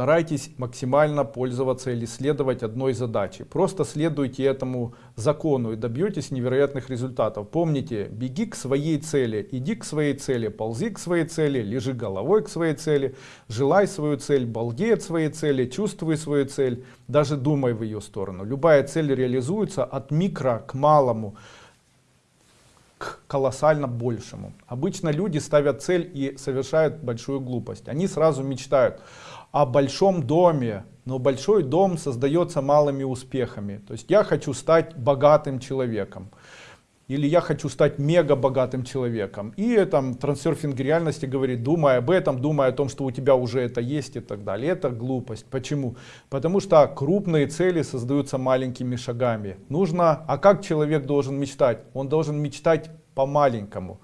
Старайтесь максимально пользоваться или следовать одной задаче. Просто следуйте этому закону и добьетесь невероятных результатов. Помните, беги к своей цели, иди к своей цели, ползи к своей цели, лежи головой к своей цели, желай свою цель, балдей от своей цели, чувствуй свою цель, даже думай в ее сторону. Любая цель реализуется от микро к малому к колоссально большему. Обычно люди ставят цель и совершают большую глупость. Они сразу мечтают о большом доме, но большой дом создается малыми успехами. То есть я хочу стать богатым человеком. Или я хочу стать мега богатым человеком. И там трансерфинг реальности говорит, думай об этом, думай о том, что у тебя уже это есть и так далее. Это глупость. Почему? Потому что крупные цели создаются маленькими шагами. Нужно, а как человек должен мечтать? Он должен мечтать по-маленькому.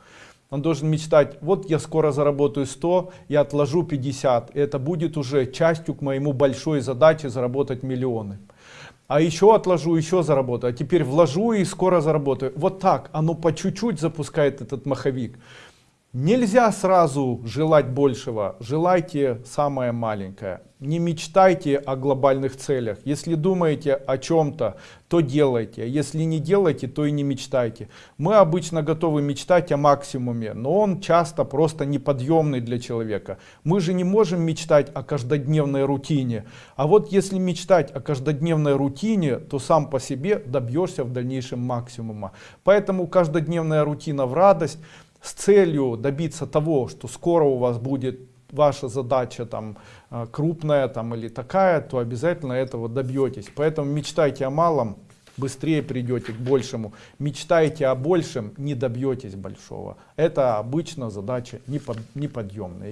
Он должен мечтать, вот я скоро заработаю 100, я отложу 50. И это будет уже частью к моему большой задаче заработать миллионы а еще отложу, еще заработаю, а теперь вложу и скоро заработаю. Вот так, оно по чуть-чуть запускает этот маховик. Нельзя сразу желать большего, желайте самое маленькое. Не мечтайте о глобальных целях. Если думаете о чем-то, то делайте. Если не делаете, то и не мечтайте. Мы обычно готовы мечтать о максимуме, но он часто просто неподъемный для человека. Мы же не можем мечтать о каждодневной рутине. А вот если мечтать о каждодневной рутине, то сам по себе добьешься в дальнейшем максимума. Поэтому каждодневная рутина в радость с целью добиться того, что скоро у вас будет ваша задача там э, крупная там или такая, то обязательно этого добьетесь. Поэтому мечтайте о малом, быстрее придете к большему. Мечтайте о большем, не добьетесь большого. Это обычно задача неподъемная.